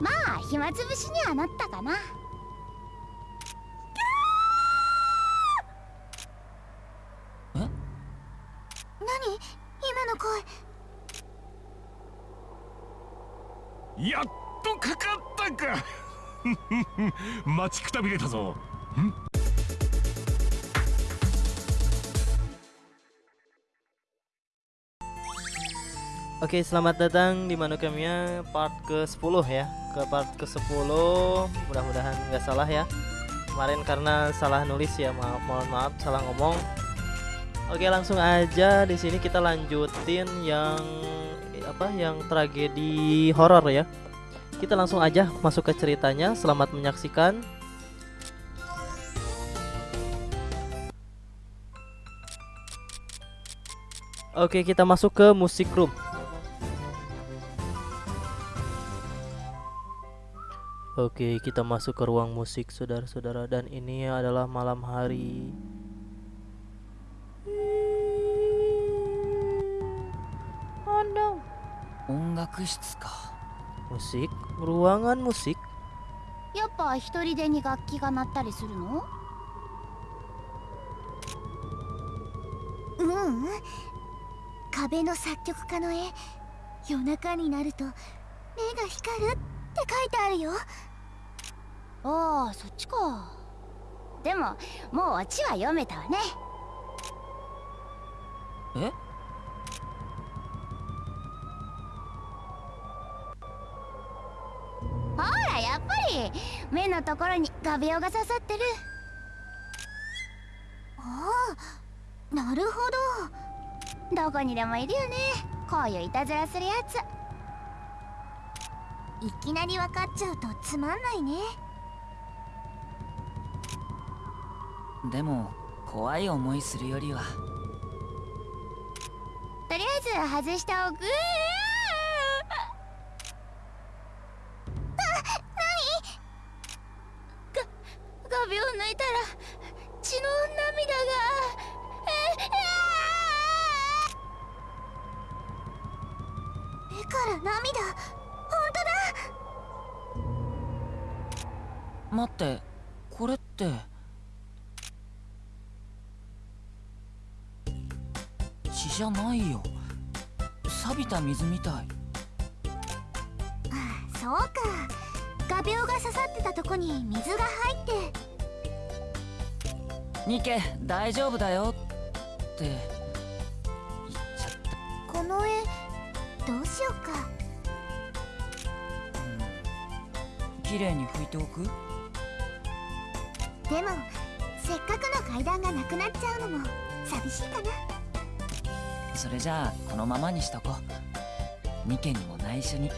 まあ暇つぶしにはなったかな。え？何？今の声。やっとかかったか。待ちくたびれたぞ。ん？Oke, selamat datang di Manukamiya part ke-10 ya. Ke part ke-10. Mudah-mudahan nggak salah ya. Kemarin karena salah nulis ya, maaf mohon maaf salah ngomong. Oke, langsung aja di sini kita lanjutin yang apa? Yang tragedi horor ya. Kita langsung aja masuk ke ceritanya. Selamat menyaksikan. Oke, kita masuk ke musik room. Oke, kita masuk ke ruang musik, saudara-saudara, dan ini adalah malam hari. Oh no 音楽室か Musik, ruangan musik. やっぱ一人でに楽器が鳴ったりするのううん壁の作曲家の絵夜中になると目が光るって書いてあるよ ああそっちか。でももうオチは読めたわね。え？ほらやっぱり目のところに画鋲が刺さってる。ああなるほど。どこにでもいるよね。こういういたずらするやつ。いきなり分かっちゃうとつまんないねでも怖い思いするよりは。とりあえず外しておく大丈夫だよ。って。言っちゃったこの絵どうしようか。うん。綺麗に拭いておく？でもせっかくの階段がなくなっちゃうのも寂しいかな。それじゃあこのままにしとこう。ニケにも内緒に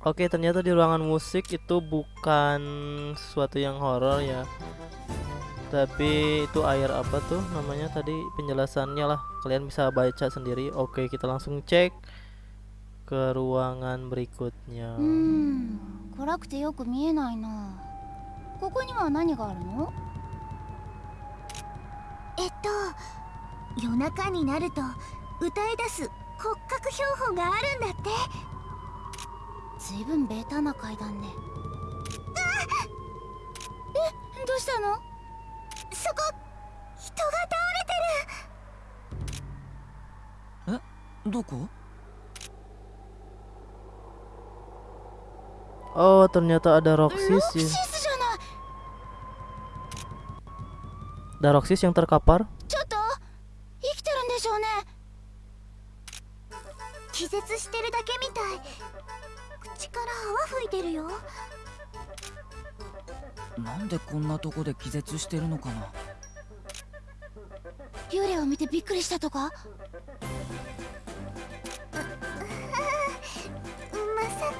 Oke, ternyata di ruangan musik itu bukan sesuatu yang horor ya. Tapi itu air apa tuh namanya tadi penjelasannya lah. Kalian bisa baca sendiri. Oke, kita langsung cek ke ruangan berikutnya. Hmm, ずいぶんベータな階段ね。えどうしたの？そこ人が倒れてる。どこ？Oh, ternyata ada ロ Roxys ックシ ya. スじゃない。Ada Roxys yang terkapar? ちょっと生きてるんでしょうね。気絶してるだけみたい口から泡吹いてるよ。なんでこんなとこで気絶してるのかな。幽霊を見てびっくりしたとか？まさか。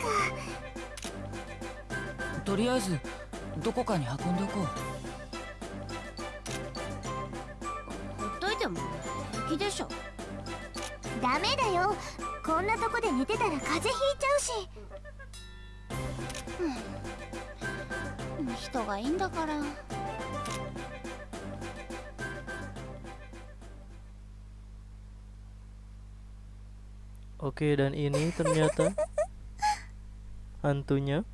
とりあえずどこかに運んでおこう。ほっといても平気でしょ。ダメだよ。こんなとこで寝てたら風邪ひいちゃうし。うん人がいいんだから Oke, dan ini ternyata hantunya.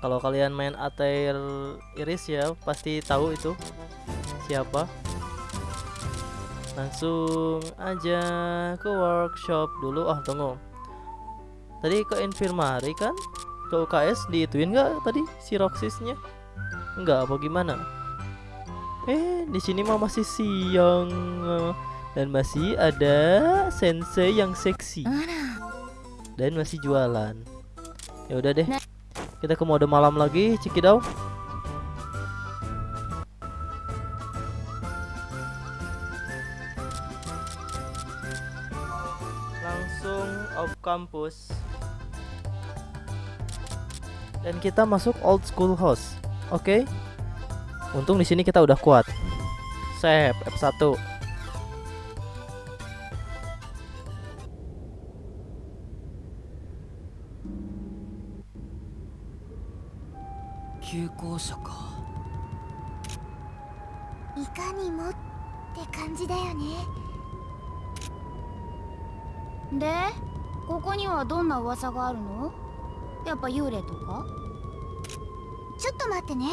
Kalau kalian main Atair Iris ya, pasti tahu itu siapa. Langsung aja ke workshop dulu. Ah, tunggu. Tadi ke infirmary kan? Ke UKS diituin nggak tadi si Roxisnya? Enggak apa gimana? Eh, di sini mah masih siang dan masih ada sensei yang seksi dan masih jualan. Ya udah deh. Kita ke mode malam lagi, Cikidau. kampus. Dan kita masuk old school house oke? Okay? untung di sini kita udah kuat. Sep F1 Kyukousha ここにはどんな噂があるの？やっぱ幽霊とか？ちょっと待ってね。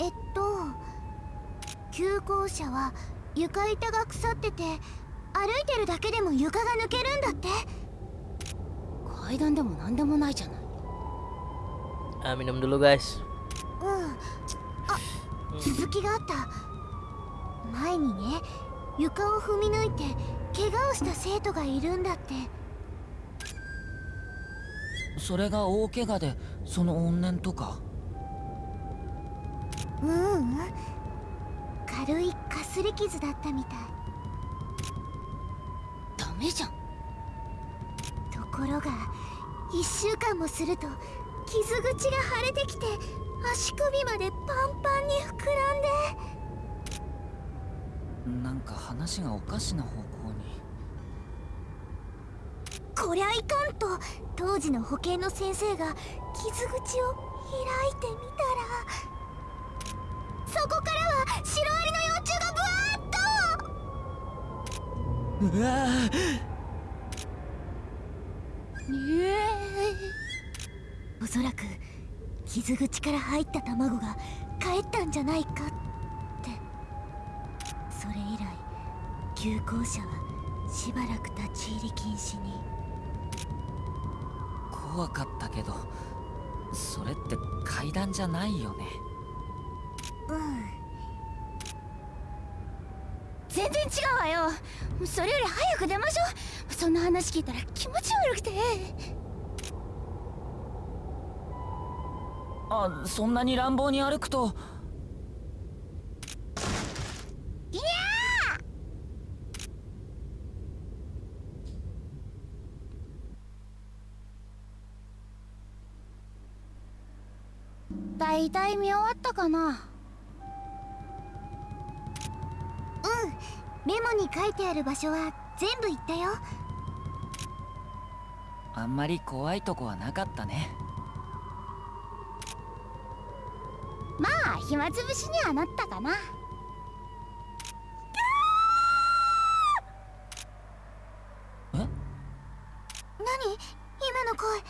えっと旧校舎は床板が腐ってて歩いてるだけでも床が抜けるんだって。階段でも何でもないじゃない。Ah, minum dulu guys. うん。あ続きがあった。前にね床を踏み抜いて怪我をした生徒がいるんだってそれが大怪我でその怨念とか？ううん。軽いかすり傷だったみたい。ダメじゃん。ところが1週間もすると傷口が腫れてきて足首までパンパンに膨らんで。なんか話がおかしな方向にこりゃいかんと当時の保健の先生が傷口を開いてみたらそこからはシロアリの幼虫がブワーッとうわえおそらく傷口から入った卵が帰ったんじゃないかって。それ以来旧校舎はしばらく立ち入り禁止に。怖かったけどそれって階段じゃないよね。うん。全然違うわよ。それより早く出ましょう。そんな話聞いたら気持ち悪くて。あそんなに乱暴に歩くといやいたい見終わったかな？うん。メモに書いてある場所は全部行ったよ。あんまり怖いとこはなかったね。まあ暇つぶしにはなったかなえ何今の声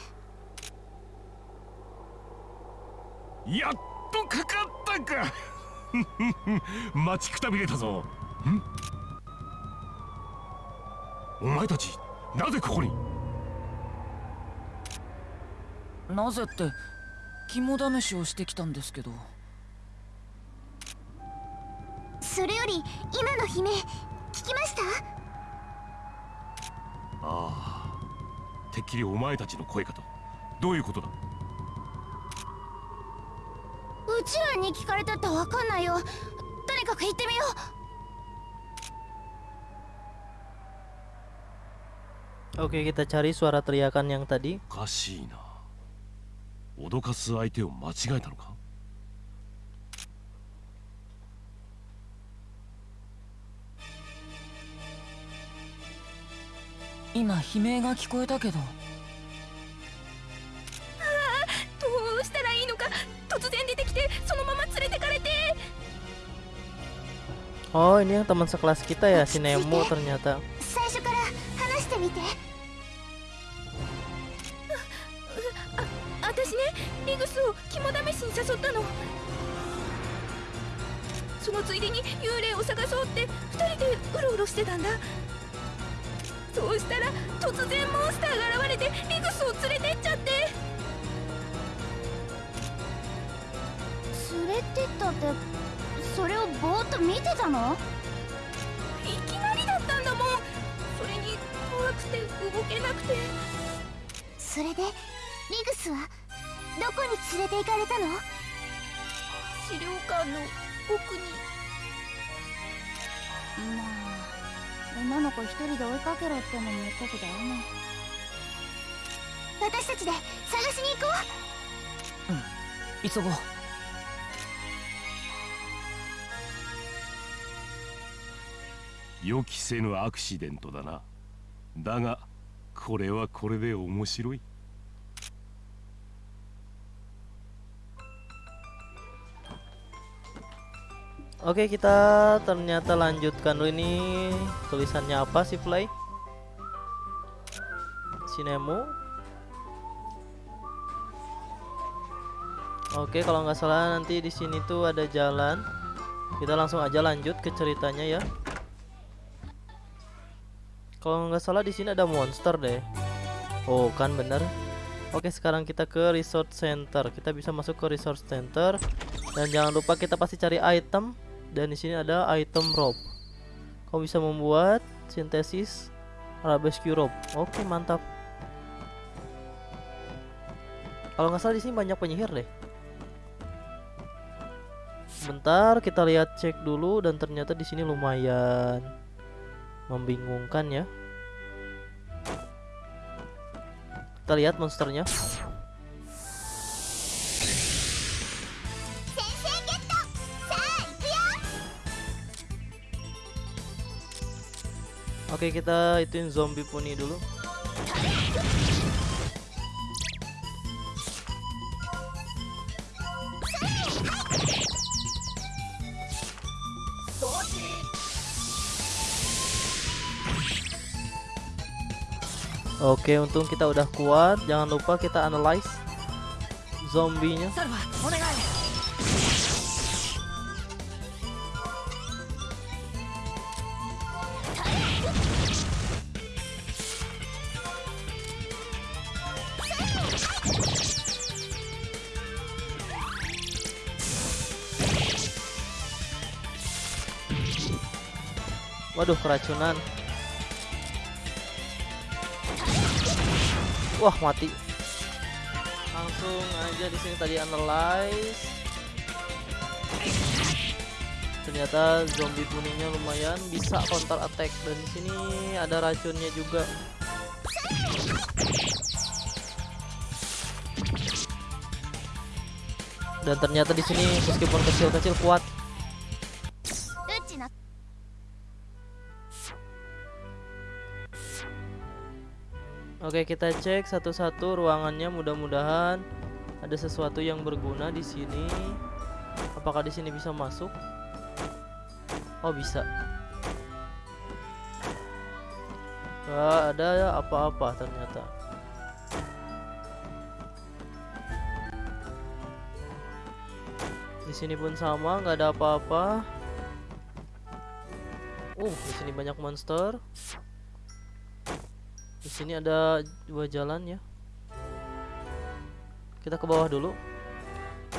やっとかかったか待ちくたびれたぞ。ん？お前たちなぜここに？なぜって肝試しをしてきたんですけど。それより今の悲鳴聞きました？ああ。てっきりお前たちの声かと。どういうことだ？うちらに聞かれたってわかんないよかく行ってみよう。Oke, kita cari suara teriakan yang tadi. おかしいな。脅かす相手を間違えたのか？今悲鳴が聞こえたけど。どうしたらいいのか。突然出 Oh, ini yang teman sekelas kita ya, si Nemo ternyata. アクシデントだなだがこれはこれで面白い Oke, kita ternyata lanjutkan dulu ini tulisannya apa sih, Play? Si Nemo. Oke, kalau nggak salah nanti di sini tuh ada jalan. Kita langsung aja lanjut ke ceritanya ya. Kalau nggak salah di sini ada monster deh. Oh, kan bener. Oke, sekarang kita ke resort center. Kita bisa masuk ke resort center dan jangan lupa kita pasti cari item dan di sini ada item rope. Kamu bisa membuat sintesis arabesque rope. Oke, mantap. Kalau nggak salah di sini banyak penyihir deh. Bentar, kita lihat cek dulu dan ternyata di sini lumayan membingungkan ya. Kita lihat monsternya. Oke kita ituin zombie puni dulu. Oke, untung kita udah kuat. Jangan lupa kita analyze zombinya. Waduh, keracunan. Wah, mati. Langsung aja di sini tadi analyze. Ternyata zombie kuningnya lumayan bisa counter attack dan di sini ada racunnya juga. Dan ternyata di sini meskipun kecil-kecil kuat. Oke, kita cek satu-satu ruangannya. Mudah-mudahan ada sesuatu yang berguna di sini. Apakah di sini bisa masuk? Oh, bisa. Gak ada apa-apa ternyata. Di sini pun sama, nggak ada apa-apa. Uh, di sini banyak monster. Sini ada dua jalan ya. Kita ke bawah dulu.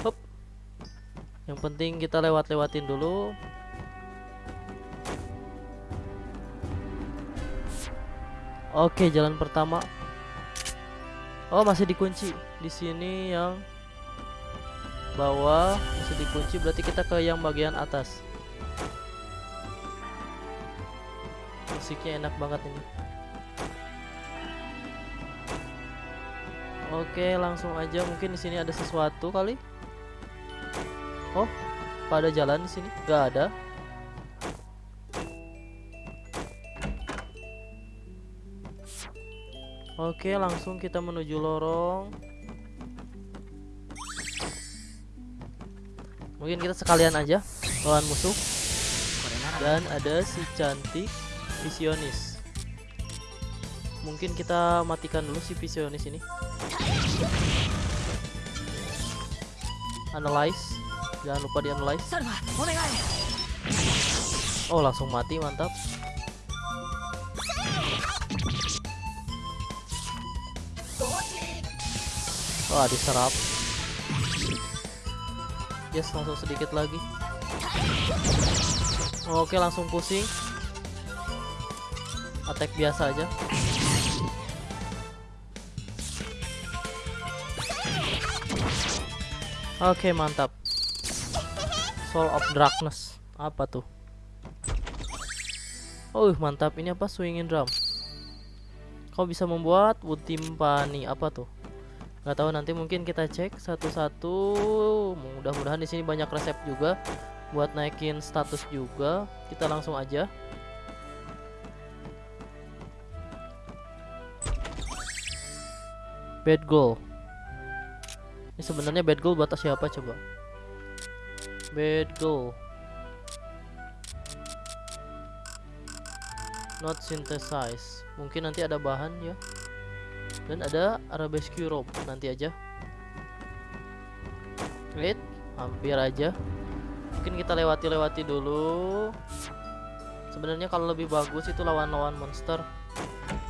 Hop. Yang penting kita lewat-lewatin dulu. Oke, jalan pertama. Oh, masih dikunci. Di sini yang bawah masih dikunci, berarti kita ke yang bagian atas. Musiknya enak banget ini. Oke, langsung aja. Mungkin di sini ada sesuatu kali. Oh, pada jalan di sini nggak ada. Oke, langsung kita menuju lorong. Mungkin kita sekalian aja lawan musuh. Dan ada si cantik visionis. Mungkin kita matikan dulu si visionis ini. Analyze. Jangan lupa di analyze. Oh, langsung mati, mantap. Wah, diserap. Yes, langsung sedikit lagi. Oke, langsung pusing. Attack biasa aja. Oke mantap. Soul of Darkness. Apa tuh? Oh mantap. Ini apa? Swinging drum. Kau bisa membuat wood timpani. Apa tuh? Nggak tahu nanti mungkin kita cek satu-satu. Mudah-mudahan di sini banyak resep juga buat naikin status juga. Kita langsung aja. Bad goal ini sebenarnya bad goal buat siapa coba? Bad goal. Not synthesize mungkin nanti ada bahan ya. Dan ada arabesque rope nanti aja. Wait hampir aja. Mungkin kita lewati-lewati dulu. Sebenarnya kalau lebih bagus itu lawan-lawan monster.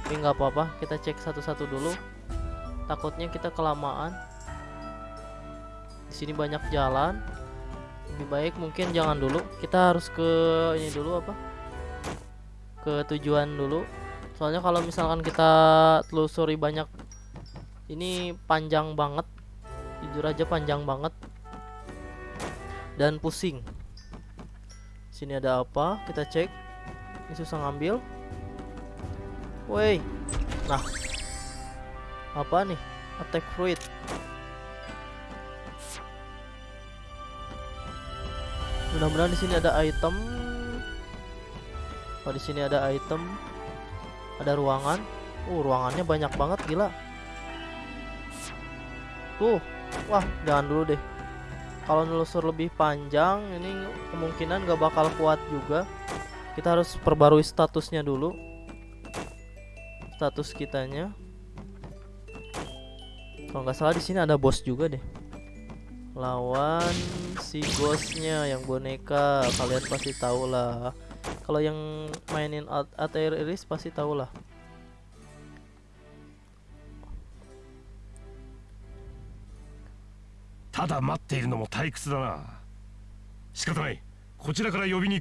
Tapi nggak apa-apa kita cek satu-satu dulu. Takutnya kita kelamaan di sini banyak jalan. Lebih baik mungkin jangan dulu. Kita harus ke ini dulu apa? Ke tujuan dulu. Soalnya kalau misalkan kita telusuri banyak ini panjang banget. Jujur aja panjang banget. Dan pusing. Sini ada apa? Kita cek. Ini susah ngambil. Woi. Nah. Apa nih? Attack fruit mudah-mudahan di sini ada item. Oh di sini ada item. Ada ruangan. Uh ruangannya banyak banget gila. Tuh wah jangan dulu deh. Kalau nelusur lebih panjang ini kemungkinan gak bakal kuat juga. Kita harus perbarui statusnya dulu. Status kitanya. Kalau nggak salah di sini ada bos juga deh lawan si bosnya yang boneka kalian pasti tahu lah kalau yang mainin ATR Iris pasti tahu lah ただ待っているのも退屈だな仕方ないこちらから呼びに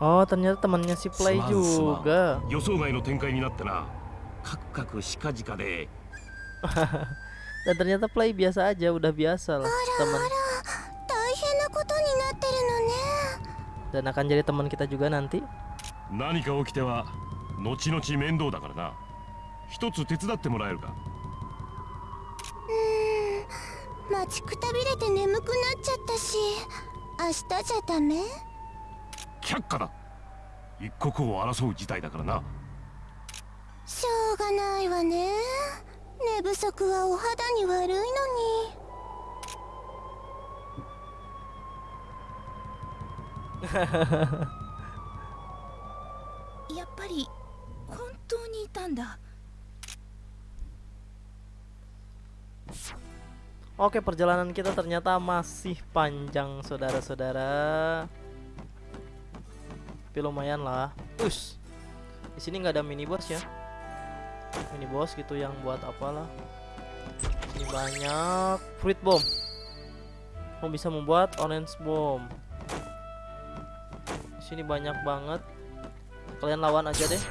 Oh, ternyata temannya si Play juga. 予想外の展開になってなカクカクしかじかで Dan ternyata Play biasa aja, udah biasa lah teman あら大変なことになってるのね dan akan jadi teman kita juga nanti. 何か起きては後々面倒だからな一つ手伝ってもらえるかうーん待ちくたびれて眠くなっちゃったし明日じゃダメ却下だ一刻を争う事態だからなしょうがないわね寝不足はお肌に悪いのにやっぱり本当にいたんだ Oke, perjalanan kita ternyata masih panjang, saudara-saudara. tapi lumayan lah. Us. Di sini nggak ada mini boss ya. Mini boss gitu yang buat apalah. Ini banyak fruit bomb. Kamu bisa membuat orange bomb. Di sini banyak banget. Kalian lawan aja deh.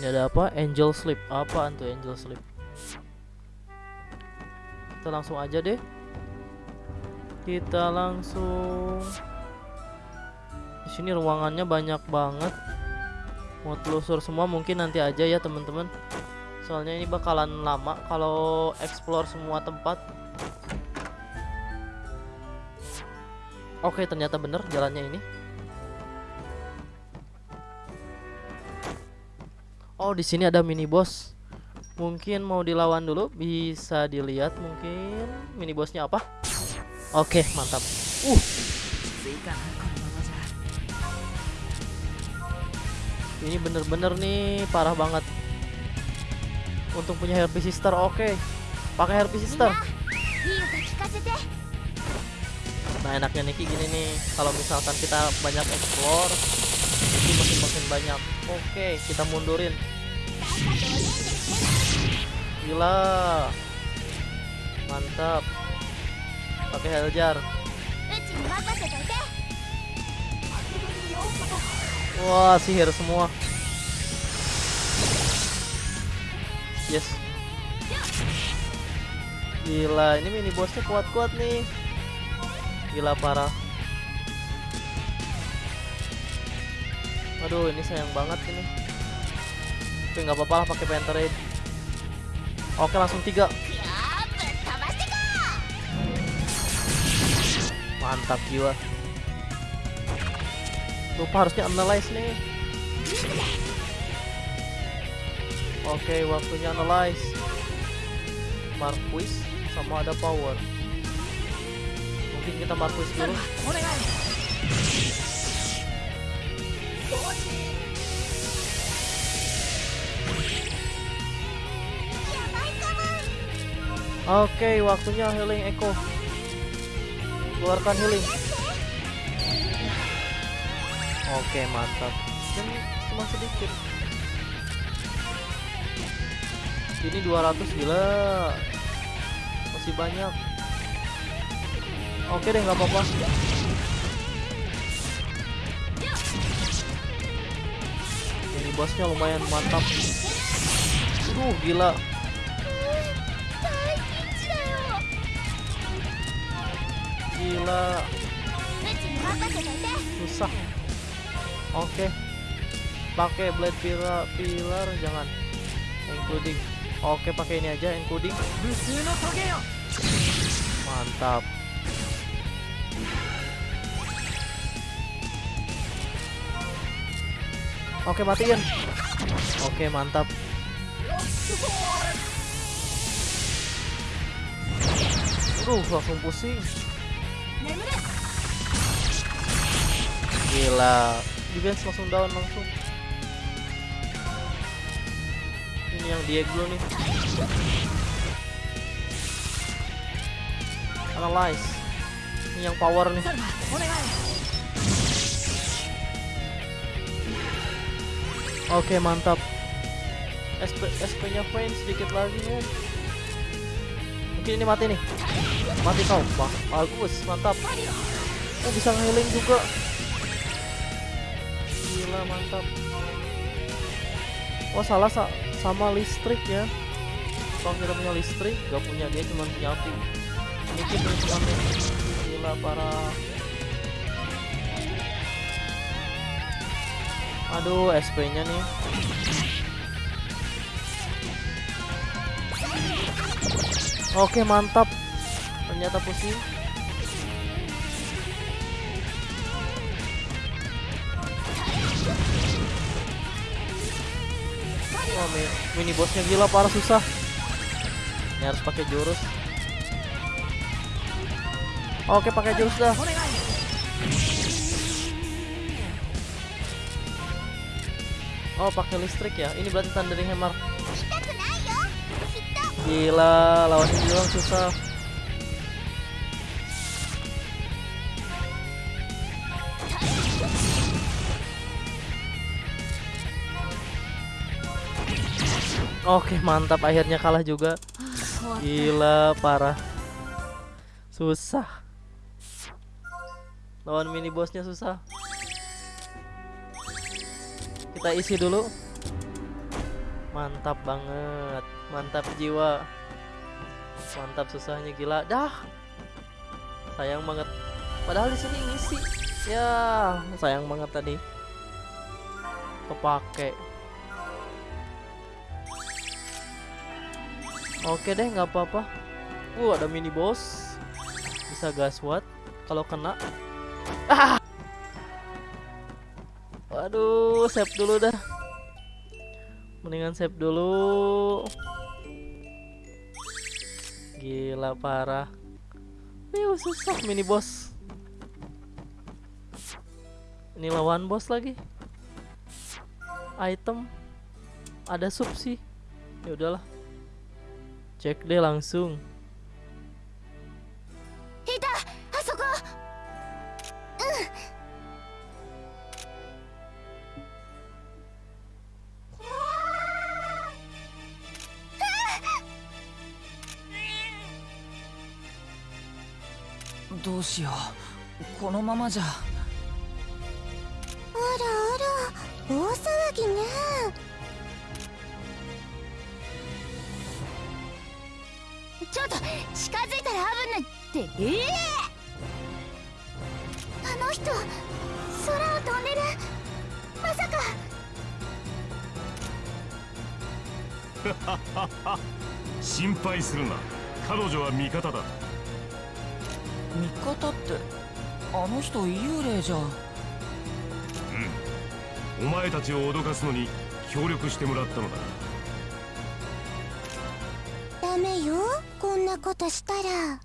Ini ada apa? Angel sleep. Apa tuh angel sleep? Kita langsung aja deh. Kita langsung. Di sini ruangannya banyak banget. Mau telusur semua mungkin nanti aja ya teman-teman. Soalnya ini bakalan lama kalau explore semua tempat. Oke, ternyata bener jalannya ini. Oh, di sini ada mini boss. Mungkin mau dilawan dulu Bisa dilihat mungkin Mini bosnya apa? Oke okay, mantap. Uh. Ini bener-bener nih Parah banget. Untuk punya Herpes Sister oke. Okay. Pakai Herpes Sister. Nah enaknya Niki gini nih Kalau misalkan kita banyak explore Itu makin-makin banyak. Oke okay, kita mundurin gila. Mantap. Pakai heljar wah sihir semua. Yes. Gila ini mini bosnya kuat-kuat nih. Gila parah. Aduh ini sayang banget ini. Tapi nggak apa-apa lah pakai Panther Oke langsung tiga. Mantap jiwa. Lupa harusnya analyze nih. Oke waktunya analyze. Marquis sama ada power. Mungkin kita Marquis dulu. Oke waktunya healing Echo Keluarkan healing. Oke mantap. Dan cuma sedikit. Ini 200 gila. Masih banyak. Oke deh nggak apa-apa. Ini bosnya lumayan mantap. Aduh gila karena susah oke okay. pakai blade pillar, pillar jangan including oke okay, pakai ini aja including mantap Oke matiin. Oke mantap. Aduh langsung pusing. Gila, defense langsung down langsung. Ini yang Diego nih. Analyze. Ini yang power nih. Oke, okay, mantap. SP SP-nya Vayne sedikit lagi, ya. Mungkin ini mati nih. Mati kau. Wah, bagus, mantap. Oh, bisa healing juga. Gila, mantap. Oh, salah sa sama listrik ya. Kalau kita punya listrik, gak punya dia cuma punya api. Ini kita cuma gila parah. Aduh, SP-nya nih. Oke mantap. Ternyata pusing. Wah mini bosnya gila parah susah. Ini harus pakai jurus. Oke pakai jurus dah. Oh pakai listrik ya? Ini berarti thundering hammer. Gila, lawannya bilang susah. Oke, mantap akhirnya kalah juga. Gila, parah. Susah. Lawan mini bosnya susah. Kita isi dulu. Mantap banget. Mantap jiwa. Mantap susahnya gila. Dah. Sayang banget. Padahal di sini ngisi. Ya, sayang banget tadi. Kepake. Oke deh, nggak apa-apa. Uh, ada mini boss. Bisa gaswat kalau kena. Ah! Waduh, save dulu dah. Mendingan save dulu. Gila parah. Wih, susah mini boss. Ini lawan bos lagi. Item ada sub sih. Ya udahlah. Cek deh langsung. うしよう。このままじゃ。あらあら大騒ぎね。ちょっと近づいたら危ないって。ええ。あの人空を飛んでる。まさか。心配するな。彼女は味方だ味方ってあの人幽霊じゃお前たちを脅かすのに協力してもらったのだ。ダメよこんなことしたら。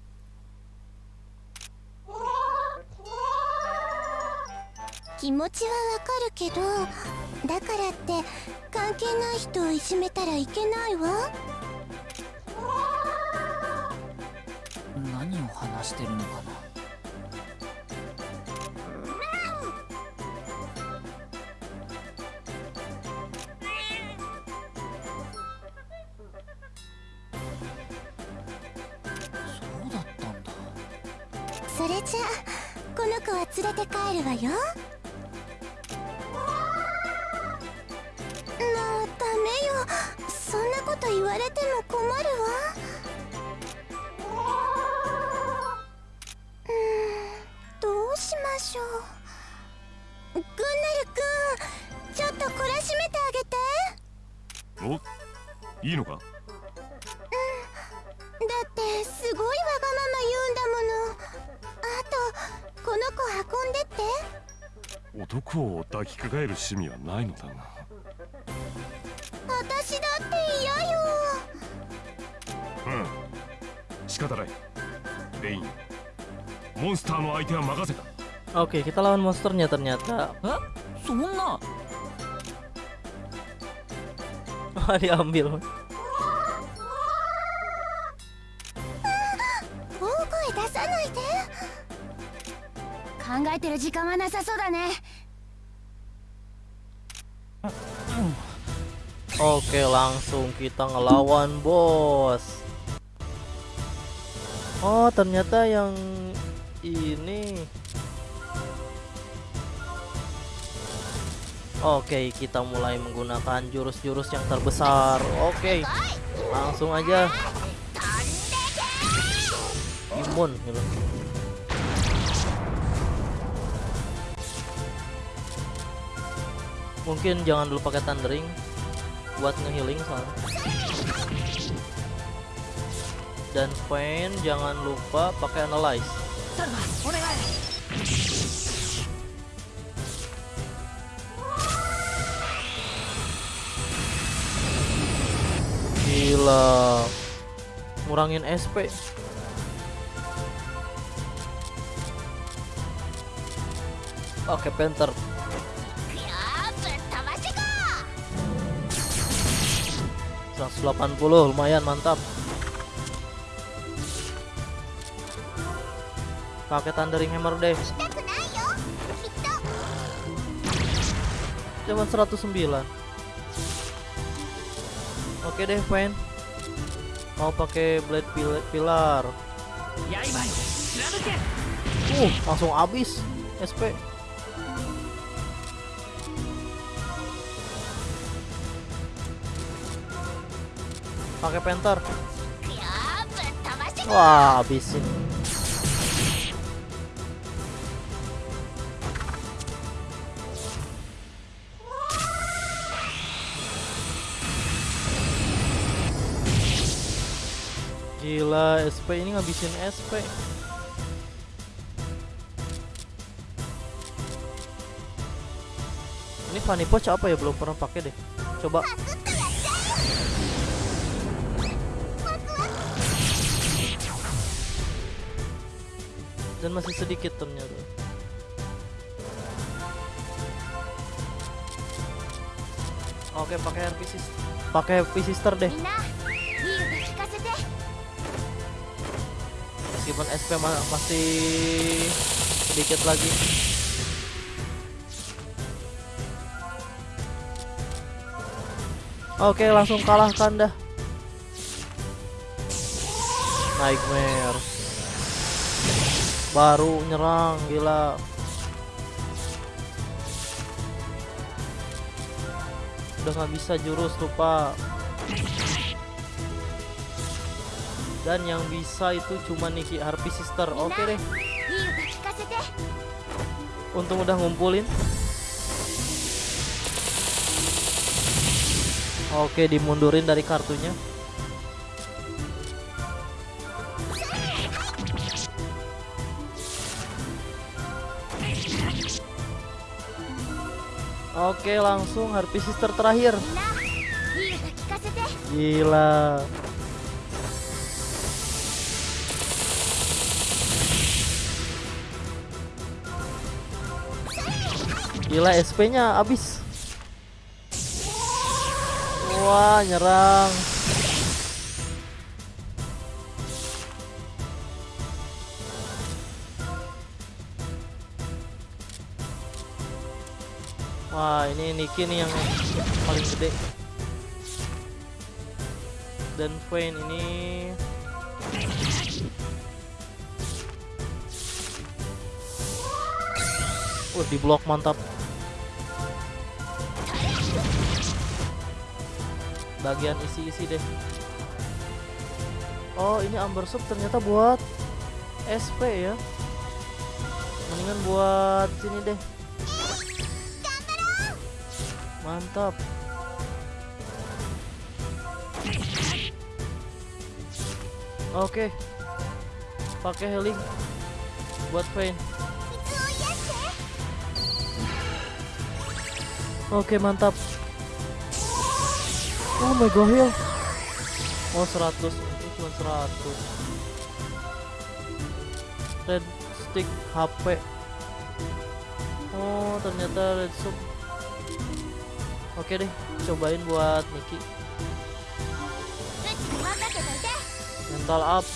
気持ちはわかるけどだからって関係ない人をいじめたらいけないわしてるのかな。趣味はないのだが私だって嫌よ。うん。仕方ない。レイン。モンスターの相手は任せた。Oke, kita lawan monsternya ternyata. えそんな？Wah, diambil. 大声出さないで。考えてる時間はなさそうだね Oke, langsung kita ngelawan bos. Oh, ternyata yang ini. Oke, kita mulai menggunakan jurus-jurus yang terbesar. Oke, langsung aja. Imun, gitu. Mungkin jangan dulu pakai thundering buat ngehealing soalnya. Dan Pain jangan lupa pakai analyze. Gila. Ngurangin SP Oke, okay, Panther. 180 lumayan mantap. Pakai thundering hammer deh. Cuman 109 oke deh fan mau pakai blade pilar. Uh langsung habis SP pakai penter iya, wah habisin Gila, SP ini ngabisin SP. Ini Vanipos apa ya belum pernah pakai deh. Coba dan masih sedikit ternyata oke pakai HP sister pakai HP sister deh. Meskipun SP masih sedikit lagi. Oke langsung kalahkan dah. Nightmare baru nyerang gila. Udah nggak bisa jurus lupa. Dan yang bisa itu cuma Niki Harpy Sister. Oke deh. Untung udah ngumpulin. Oke dimundurin dari kartunya. Oke langsung Harpy Sister terakhir. Gila. Gila SP nya habis. Wah nyerang. Wah, ini Niki nih yang paling gede. Dan Vayne ini Uh, di blok mantap. Bagian isi-isi deh. Oh, ini Amber Soup ternyata buat SP ya. Mendingan buat sini deh. Mantap. Oke. Pakai healing buat Vayne. Oke mantap Oh my god heal Oh 100 Itu cuma 100 Red stick HP Oh ternyata red soup Oke deh, cobain buat Niki. Mental up.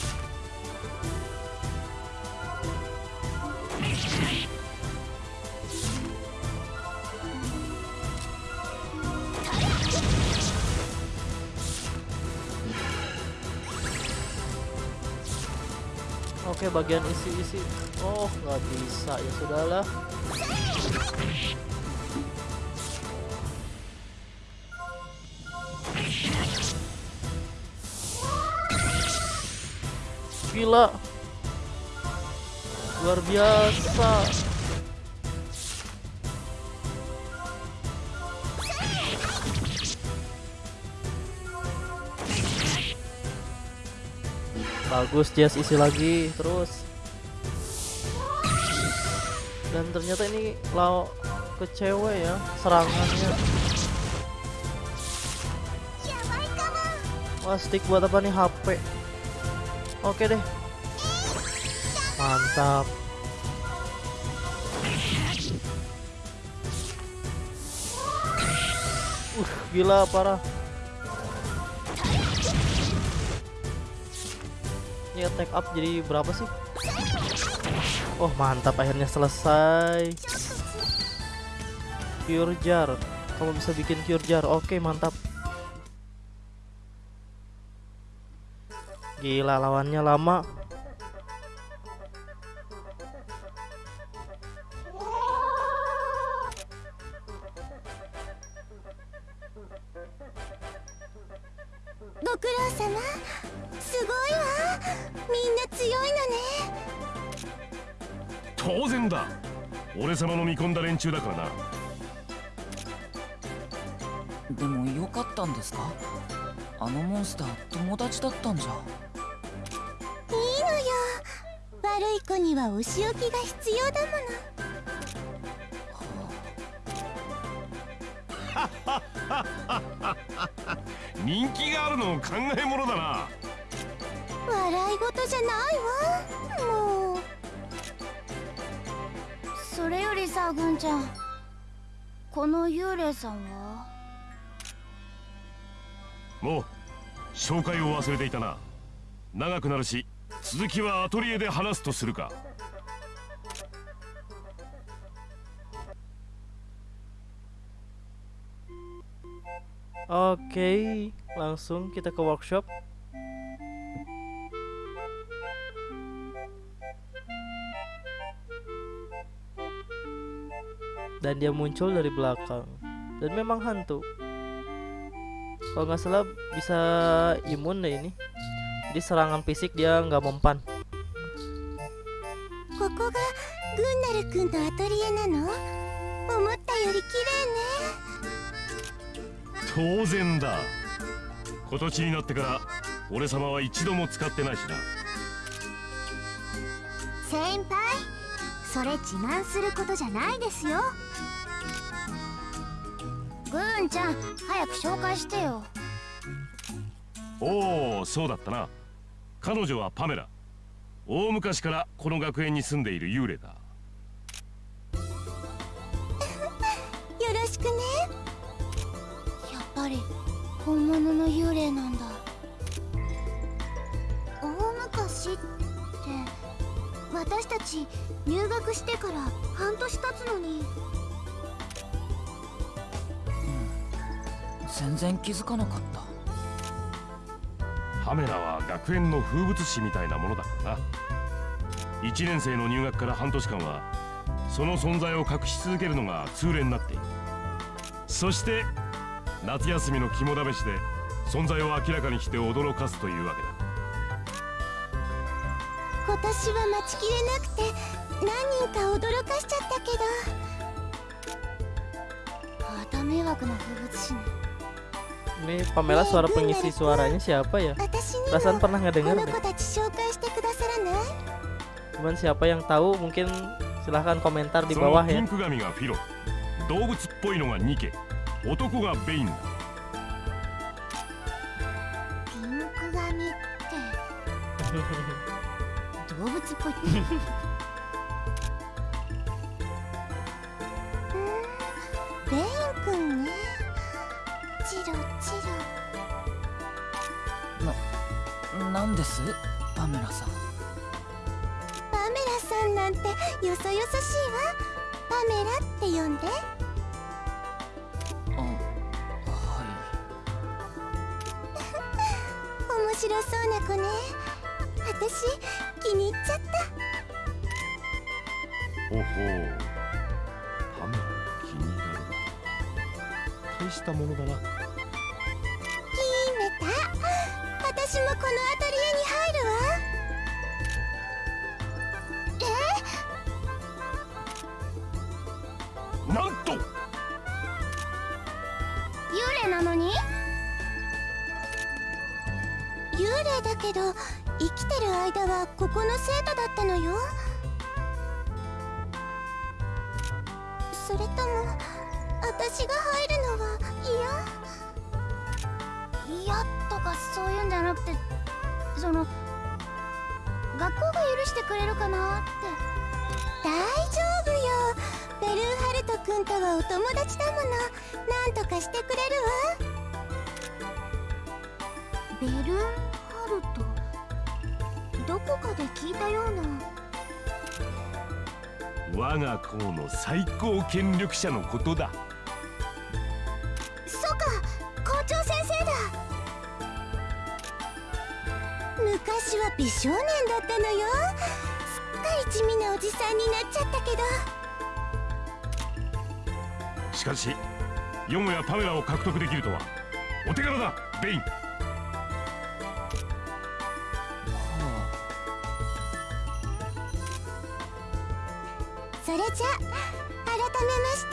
Oke, bagian isi-isi. Oh, nggak bisa ya sudahlah. gila. Luar biasa. Bagus Jazz isi lagi terus. Dan ternyata ini law kecewa ya serangannya. Wah stick buat apa nih? HP Oke deh. Mantap. Uh gila parah. Ini attack up jadi berapa sih? Oh mantap. Akhirnya selesai. Cure jar. Kamu bisa bikin cure jar. Oke mantap Gila lawannya lama. 様。すごいわ。みんな強いのね。当然だ。俺様の見込んだ連中だからなスター友達だったんじゃ。いいのよ。悪い子にはお仕置きが必要だも 人気があるの考えものだな。の笑い事じゃないわ。もう。それよりさぐんちゃん。この幽霊さんは？紹介を忘れていたな長くなるし続きはアトリエで話すとするか Oke, langsung kita ke workshop. Dan dia muncul dari belakang. Dan memang hantu. Kalau nggak salah bisa imun deh ini. Jadi serangan fisik dia nggak mempan. ここがグンナル君のアトリエなの?思ったより綺麗ね当然だ今年になってから俺様は一度も使ってないしな先輩それ自慢することじゃないですよグーンちゃん早く紹介してよ。おおそうだったな。彼女はパメラ。大昔からこの学園に住んでいる幽霊だ。よろしくね。やっぱり本物の幽霊なんだ。大昔って私たち入学してから半年経つのに全然気づかなかった。パメラは学園の風物詩みたいなものだからな。1年生の入学から半年間はその存在を隠し続けるのが通例になっている。そして夏休みの肝試しで存在を明らかにして驚かすというわけだ。今年は待ちきれなくて何人か驚かしちゃったけど。また迷惑な風物詩ね Ini Pamela suara pengisi suaranya siapa ya? Perasaan pernah nggak dengar. Cuman siapa yang tahu mungkin silahkan komentar di bawah ya. Hehehe. ロなんです？パメラさん。パメラさんなんてよそよそしいわ。パメラって呼んで。あは 面白そうな子ね。私気に入っちゃった。ほほう。パメラに気に入られる大したものだな私もこのアトリエに入るわ。えなんと！幽霊なのに？幽霊だけど生きてる間はここの生徒だったのよ。それとも私が入その学校が許してくれるかなって。大丈夫よ。ベルーハルト君とはお友達だもの。なんとかしてくれるわ。ベルーハルト？どこかで聞いたような。我が校の最高権力者のことだ。そうか。校長先生昔は美少年だったのよ。すっかり地味なおじさんになっちゃったけど。しかしよもやパメラを獲得できるとはお手柄だベイン。それじゃ改めまして。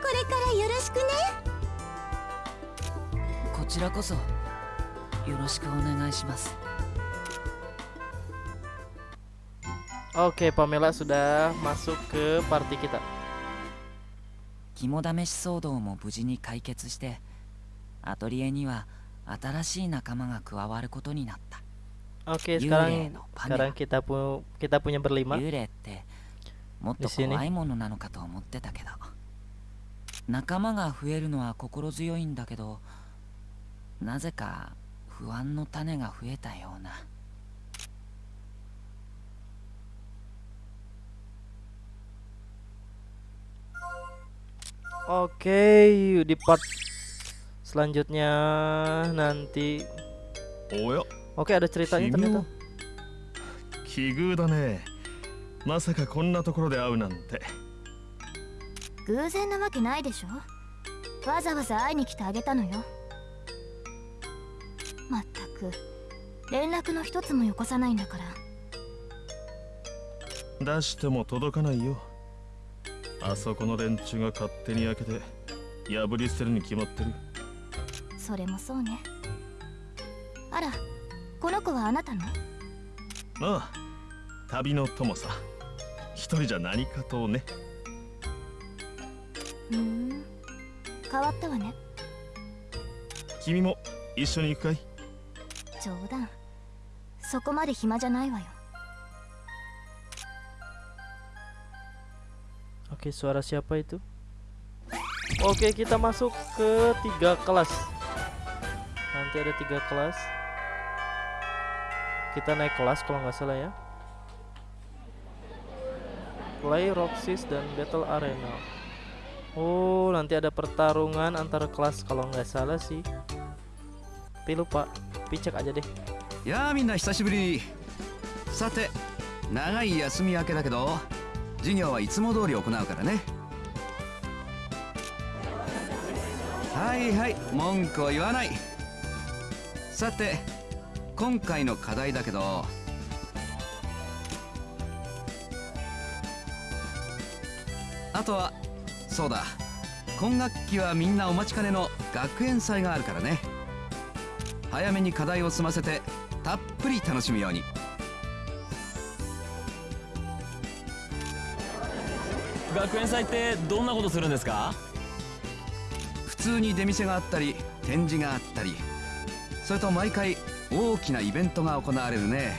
これからよろしくね。こちらこそよろしくお願いします。Oke, Pamela sudah masuk ke party kita. 肝試し騒動も無事に解決してアトリエには新しい仲間が加わることになった Oke, 幽 sekarang 霊のパメ sekarang ラ kita pu kita punya berlima. 幽霊ってもっと Di sini 怖いものなのかと思ってたけど仲間が増えるのは心強いんだけどなぜか不安の種が増えたような Oke, di part selanjutnya nanti. おや Oke, ada ceritanya ternyata. 奇遇だねまさかこんなところで会うなんて偶然なわけないでしょわざわざ会いに来てあげたのよまったく連絡の一つもよこさないんだから出しても届かないよあそこの連中が勝手に開けて破り捨てるに決まってる。それもそうね。あらこの子はあなたの？ああ旅の友さ。一人じゃ何かとね。ふーん変わったわね。君も一緒に行くかい？冗談。そこまで暇じゃないわよ Oke, suara siapa itu? Oke, kita masuk ke tiga kelas. Nanti ada tiga kelas. Kita naik kelas kalau nggak salah ya. Play, Roxys, dan Battle Arena. Oh, nanti ada pertarungan antar kelas kalau nggak salah sih. Tapi lupa, tapi cek aja deh. やあみんな久しぶりさて長い休み明けだけど 授業はいつも通り行うからね。はいはい文句を言わない。さて今回の課題だけど。あとはそうだ今学期はみんなお待ちかねの学園祭があるからね。早めに課題を済ませてたっぷり楽しむように。学園祭ってどんなことするんですか？普通に出店があったり展示があったり。それと毎回大きなイベントが行われるね。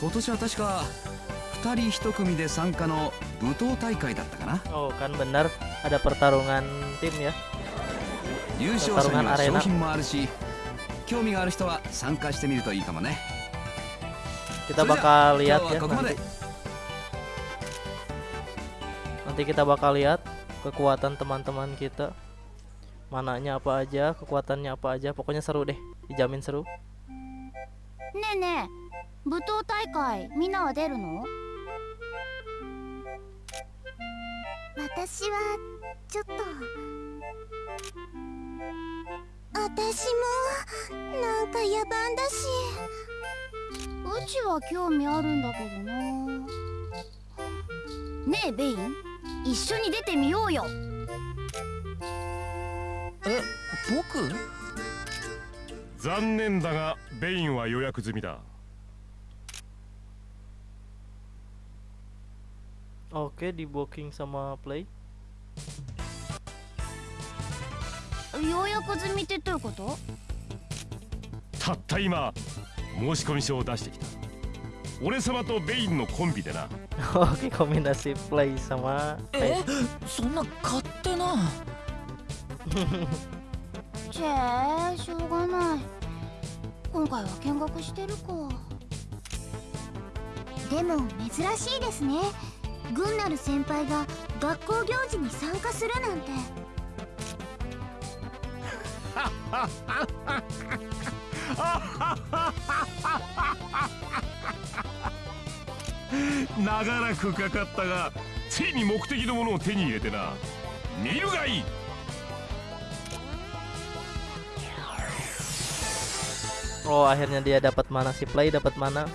今年は確か2人1組で参加の舞踏大会だったかな。Oh, kan benar ada pertarungan tim ya. 優勝者には商品もあるし興味がある人は参加してみるといいかもね。Kita bakal lihat ya nanti. Nanti kita bakal lihat kekuatan teman-teman kita. Mananya apa aja, kekuatannya apa aja. Pokoknya seru deh, dijamin seru. ねえねえ舞踏大会みんなは出るの私はちょっと私もなんか野蛮だしうちは興味あるんだけどなねえベイン 一緒に出てみようよ。え僕？残念だがベインは予約済みだ。Oke, di booking sama Play. 予約済みってどういうこと？たった今申し込み書を出してきた。俺様とベインのコンビでな Oke, kombinasi Play sama え？そんな勝手な。ちぇしょうがない。今回は見学してるか。でも珍しいですね。軍なる先輩が学校行事に参加するなんて 長らくかかったがついに目的のものを手に入れてな見るがいい Oh, akhirnya dia dapat mana si Play dapat mana?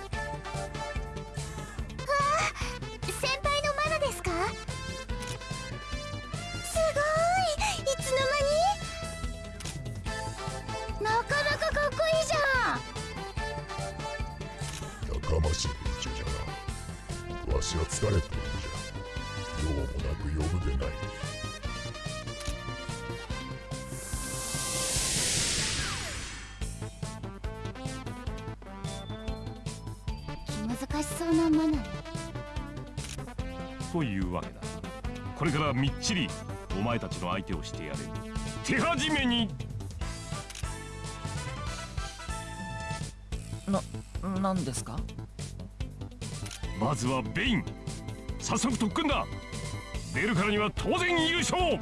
ちりお前たちの相手をしてやれ。手始めに。何ですか？まずはベイン。早速特訓だ。出るからには当然優勝。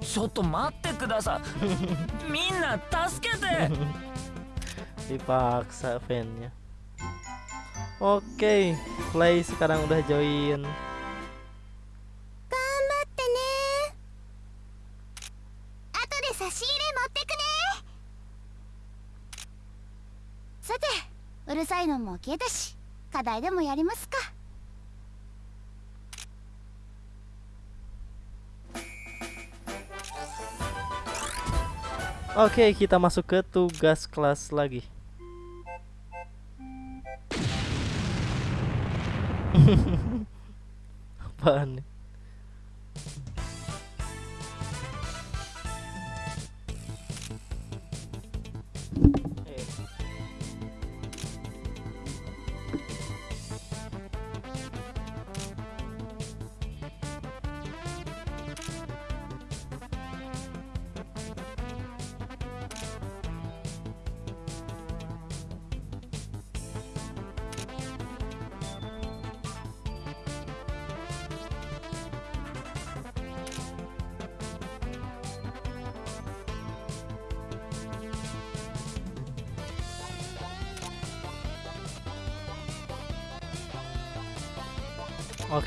ちょっと待ってください。みんな助けて。dipaksa fannya oke play sekarang udah join うるさいのも消えたし課題でもやりますか Oke, kita masuk ke tugas kelas lagi. Apaan nih?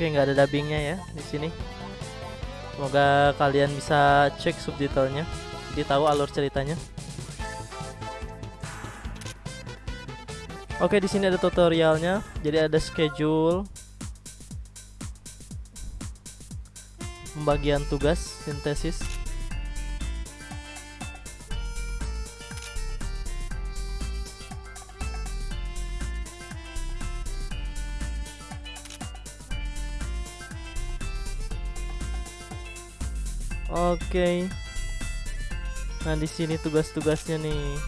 Oke, nggak ada dubbingnya ya di sini. Semoga kalian bisa cek subtitlenya, jadi tahu alur ceritanya. Oke, di sini ada tutorialnya. Jadi ada schedule, pembagian tugas, sintesis. Oke. Nah, di sini tugas-tugasnya nih.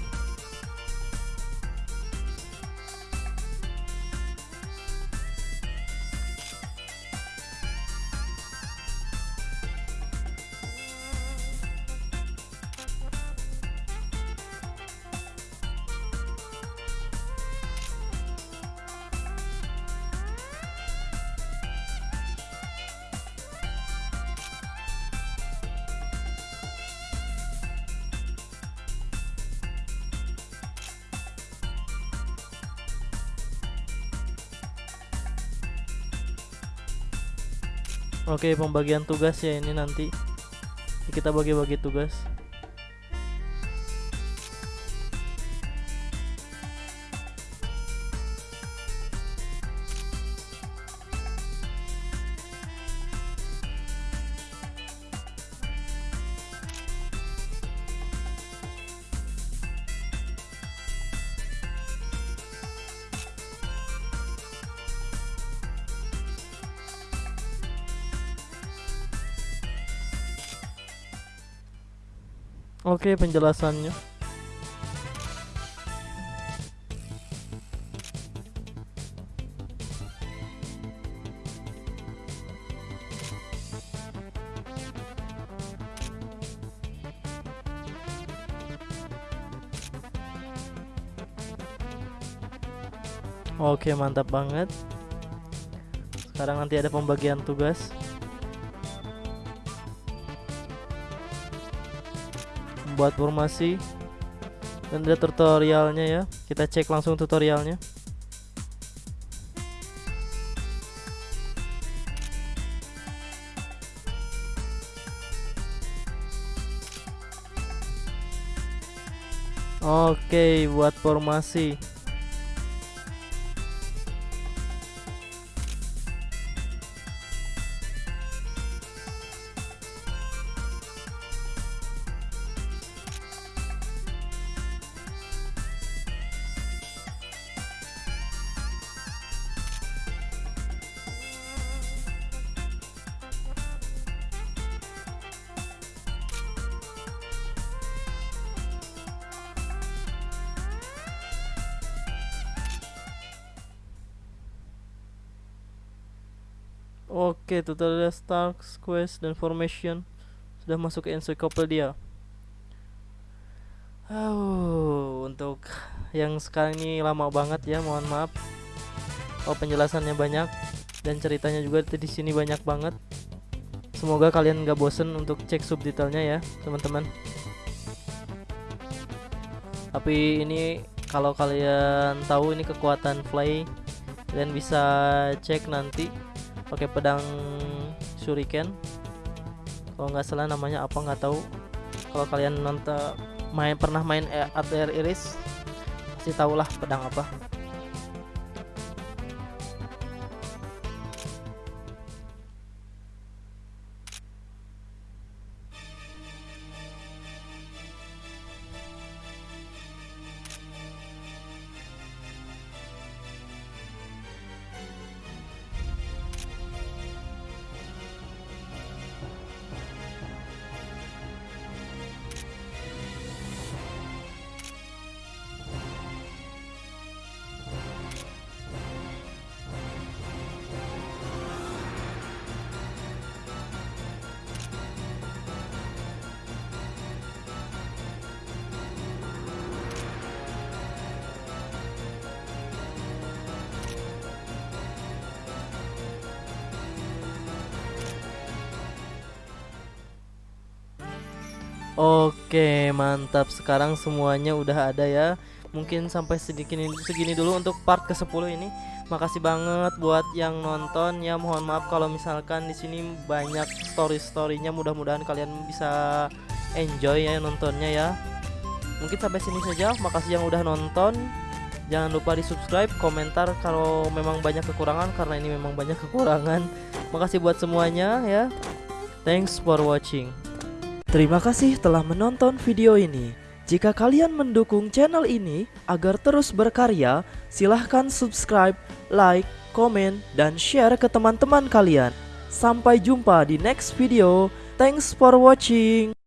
Oke, pembagian tugas ya ini nanti. Kita bagi-bagi tugas. Oke, penjelasannya. Oke, mantap banget. Sekarang nanti ada pembagian tugas. Membuat formasi dan ada tutorialnya ya. Kita cek langsung tutorialnya. Oke, buat formasi. Tutorial start, quest, dan formation sudah masuk ke encyclopedia. Oh, untuk yang sekarang ini lama banget ya, mohon maaf. Oh, penjelasannya banyak dan ceritanya juga di sini banyak banget. Semoga kalian nggak bosen untuk cek subtitlenya ya, teman-teman. Tapi ini kalau kalian tahu ini kekuatan Fly, kalian bisa cek nanti pakai pedang shuriken. Kalau nggak salah namanya apa nggak tahu. Kalau kalian nonton main pernah main ATR Iris pasti tahulah pedang apa Oke, mantap. Sekarang semuanya udah ada ya. Mungkin sampai segini segini dulu untuk part ke-10 ini. Makasih banget buat yang nonton ya. Mohon maaf kalau misalkan di sini banyak story-storynya. Mudah-mudahan kalian bisa enjoy ya nontonnya ya. Mungkin sampai sini saja. Makasih yang udah nonton. Jangan lupa di subscribe, komentar kalau memang banyak kekurangan karena ini memang banyak kekurangan. Makasih buat semuanya ya. Thanks for watching. Terima kasih telah menonton video ini. Jika kalian mendukung channel ini agar terus berkarya, silahkan subscribe, like, komen, dan share ke teman-teman kalian. Sampai jumpa di next video. Thanks for watching.